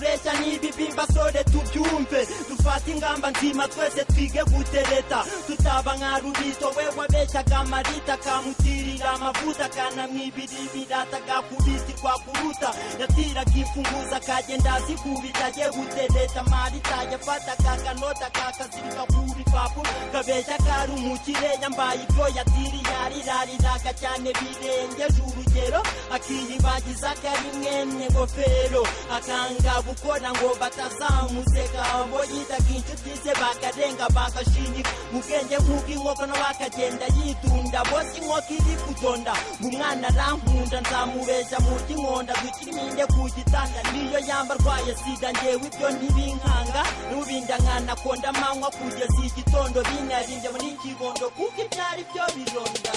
ureshya ureshya n'ibibimba sore tubyumve. Dufate ingamba nzima twese twige gutereta. Tutaba nka rubito we wabeshyaga amarita kamutirira amavuta kanamwibira ibirata gakubitirwa kuruta. Yatiraga imfunguzo akagenda azikubita agiye gutereta. Marita yafataga akanota kakazirika ku bipapuro. Kabeshya kari umukire yambaye ibyo yatiriye arirariraga cyane birengeje urugero. Akiyibagiza ko ari mwene ngofero akanga gukora ngo batazamuseka abo yitaga inshuti ze bakarenga bagashinyika mu bwenge nk'ubw'inkoko nawe akagenda yitunda bose inkoko iri kutonda ngo umwana arankunda nzamubeshya mu ry'inkonda dukiri iminde ku gitanda niyo yamba arwaye sida ngewe ibyo ntibinkanga n'ubinda nkanakonda amanywa kugeza igitondo binarinze muri ikibondo kuko ibyari byo bironda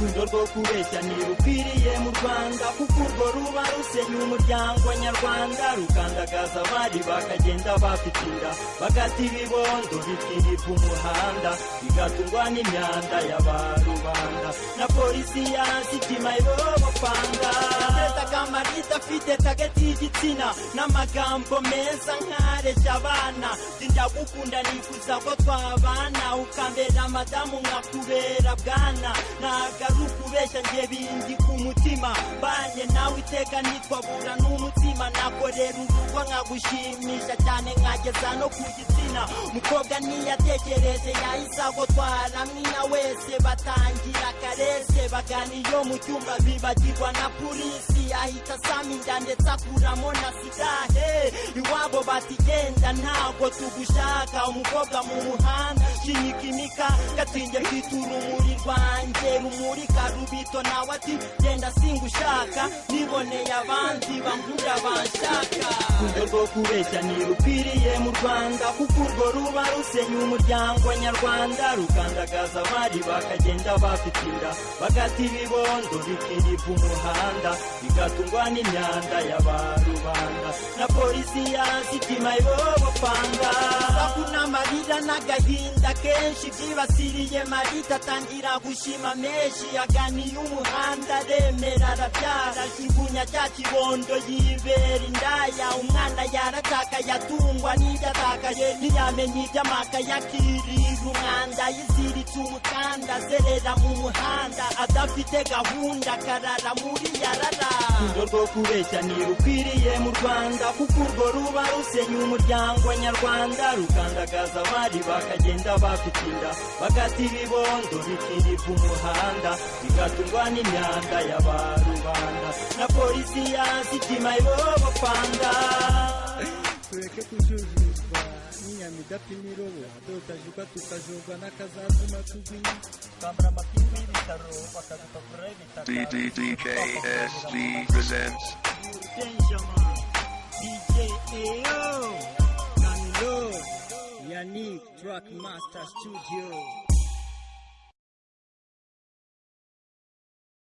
urukundo rwo kubeshya ntirukwiriye mu rwanda kuko urwo ruba rusenya umuryango nyarwanda rukandagaza abari bakagenda bafitira bagata ibibondo bikirirwa umuhanda bigatungwa n'imyanda y'abarubanda. Na polisi yazitima ibobopanga atetaga amarita afite tageti y'igitsina n'amagambo meza nkareshya abana. Ndagukunda nifuza ko twabana ukambera madamu nkakubera bwana. Ntago ari ukubeshya njye bindi ku mutima. Mbanye nawe iteka nitwabura n'umutima nakorera urugo nkagushimisha cyane nkageza no ku gitsina. Mukobwa niyatekereje yahise agotwara mwina wese batangira karese bagana iyo mu cyumba bibagirwa na polisi. Ahita asama inda ndetse akuramo na sigahe iwabo batigenda ntabwo tugushaka. Umukobwa mu muhanda shinyika imika gatinge mfite urumuri rwanjye. Rumurika rubito nawe ati genda singushaka niboneye abandi bankunda banshaka. Urukundo rwo kubeshya ntirukwiriye rwanda kuko urwo ruba rusenya umuryango nyarwanda. Rukandagaza abari bakagenda bafitira bagata ibibondo bikirirwa umuhanda bigatungwa n'imyanda y'abarubanda. Na polisi yazitima ibobopanga n'amarira n'agahinda kenshi byibasiriye marita atangira gushima menshi yaganiye umuhanda aremera arabyara kibunya cya kibondo yibera indaya umwana yarataka yatungwa n'ibyo atakaye ntiyamenye iby'amaka yakirira umwanda yiziritse umukanda azerera mu muhanda. Adafite gahunda. Akarara muri yarara. Urukundo rwo kubeshya ntirukwiriye mu rwanda. Kuko urwo ruba rusenya umuryango nyarwanda. bakandagaza abari bakagenda bapitinda ya na polisi presents. DJ Yannick Trackmaster Studio.